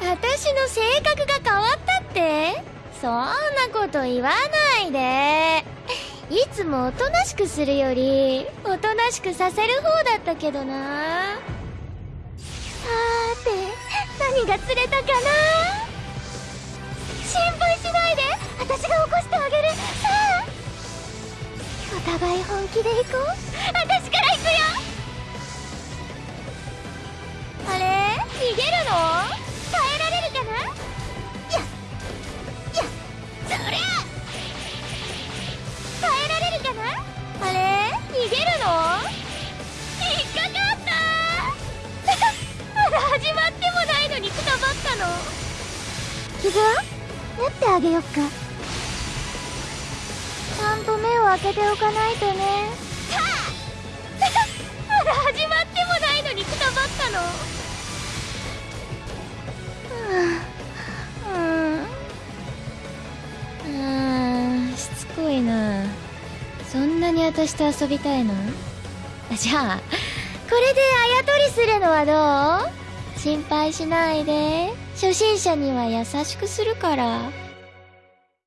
私の性格が変わったって？そんなこと言わないで。いつもおとなしくするよりおとなしくさせる方だったけどな。さーて何が釣れたかな？心配しないで。私が起こしてあげる。さあお互い本気で行こう。私傷は縫ってあげよっか。ちゃんと目を開けておかないとね。はあ。まだ始まってもないのにくたばったの。うん。うん。しつこいな。そんなに私と遊びたいの？じゃあこれであやとりするのはどう？心配しないで。初心者には優しくするから。